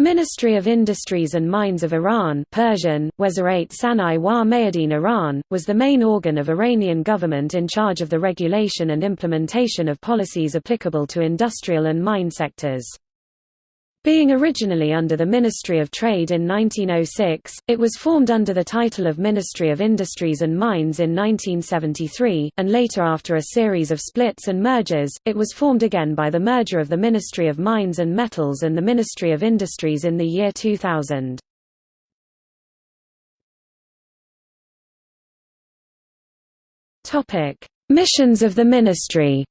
Ministry of Industries and Mines of Iran Persian, Sanai wa Mayadin Iran, was the main organ of Iranian government in charge of the regulation and implementation of policies applicable to industrial and mine sectors. Being originally under the Ministry of Trade in 1906, it was formed under the title of Ministry of Industries and Mines in 1973, and later after a series of splits and mergers, it was formed again by the merger of the Ministry of Mines and Metals and the Ministry of Industries in the year 2000. Missions of the ministry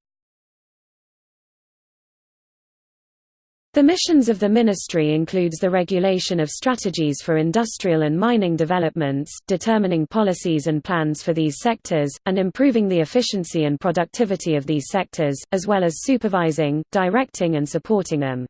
The missions of the ministry includes the regulation of strategies for industrial and mining developments, determining policies and plans for these sectors, and improving the efficiency and productivity of these sectors, as well as supervising, directing and supporting them.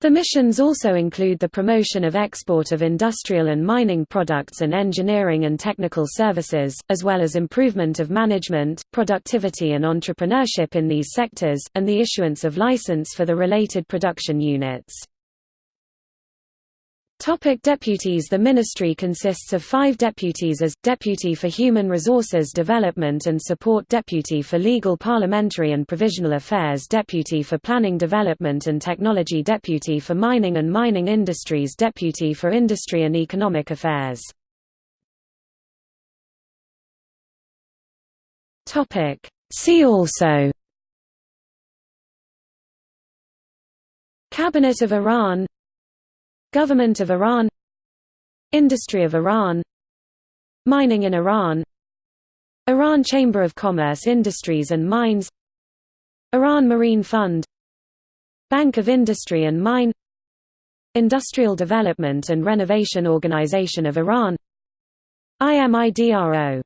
The missions also include the promotion of export of industrial and mining products and engineering and technical services, as well as improvement of management, productivity and entrepreneurship in these sectors, and the issuance of license for the related production units. Topic deputies. The ministry consists of five deputies as, Deputy for Human Resources Development and Support Deputy for Legal Parliamentary and Provisional Affairs Deputy for Planning Development and Technology Deputy for Mining and Mining Industries Deputy for Industry and Economic Affairs. See also Cabinet of Iran Government of Iran Industry of Iran Mining in Iran Iran Chamber of Commerce Industries and Mines Iran Marine Fund Bank of Industry and Mine Industrial Development and Renovation Organization of Iran IMIDRO